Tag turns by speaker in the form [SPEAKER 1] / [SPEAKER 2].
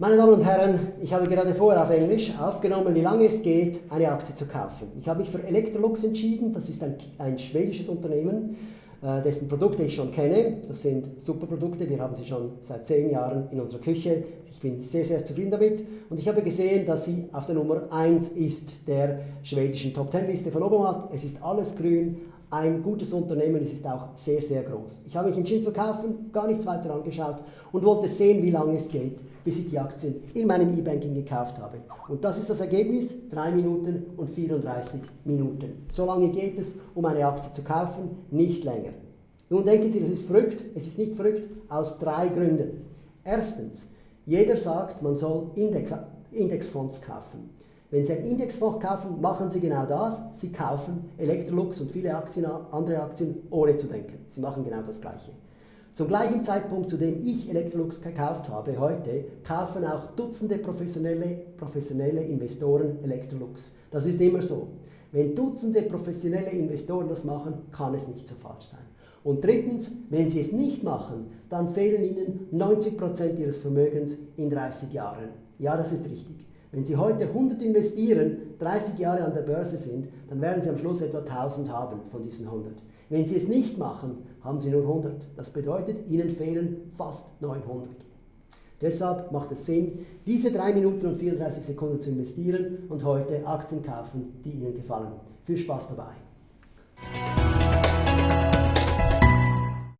[SPEAKER 1] Meine Damen und Herren, ich habe gerade vorher auf Englisch aufgenommen, wie lange es geht, eine Aktie zu kaufen. Ich habe mich für Electrolux entschieden, das ist ein, ein schwedisches Unternehmen, äh, dessen Produkte ich schon kenne. Das sind super Produkte, wir haben sie schon seit zehn Jahren in unserer Küche. Ich bin sehr, sehr zufrieden damit und ich habe gesehen, dass sie auf der Nummer 1 ist der schwedischen Top 10 Liste von Obermatt. Es ist alles grün, ein gutes Unternehmen, es ist auch sehr, sehr groß. Ich habe mich entschieden zu kaufen, gar nichts weiter angeschaut und wollte sehen, wie lange es geht, bis ich die Aktien in meinem E-Banking gekauft habe. Und das ist das Ergebnis, 3 Minuten und 34 Minuten. So lange geht es, um eine Aktie zu kaufen, nicht länger. Nun denken Sie, das ist verrückt. Es ist nicht verrückt, aus drei Gründen. Erstens, jeder sagt, man soll Index, Indexfonds kaufen. Wenn Sie einen Indexfonds kaufen, machen Sie genau das. Sie kaufen Electrolux und viele Aktien, andere Aktien ohne zu denken. Sie machen genau das Gleiche. Zum gleichen Zeitpunkt, zu dem ich Electrolux gekauft habe, heute, kaufen auch Dutzende professionelle, professionelle Investoren Electrolux. Das ist immer so. Wenn Dutzende professionelle Investoren das machen, kann es nicht so falsch sein. Und drittens, wenn Sie es nicht machen, dann fehlen Ihnen 90% Ihres Vermögens in 30 Jahren. Ja, das ist richtig. Wenn Sie heute 100 investieren, 30 Jahre an der Börse sind, dann werden Sie am Schluss etwa 1000 haben von diesen 100. Wenn Sie es nicht machen, haben Sie nur 100. Das bedeutet, Ihnen fehlen fast 900. Deshalb macht es Sinn, diese 3 Minuten und 34 Sekunden zu investieren und heute Aktien kaufen, die Ihnen gefallen. Viel Spaß dabei!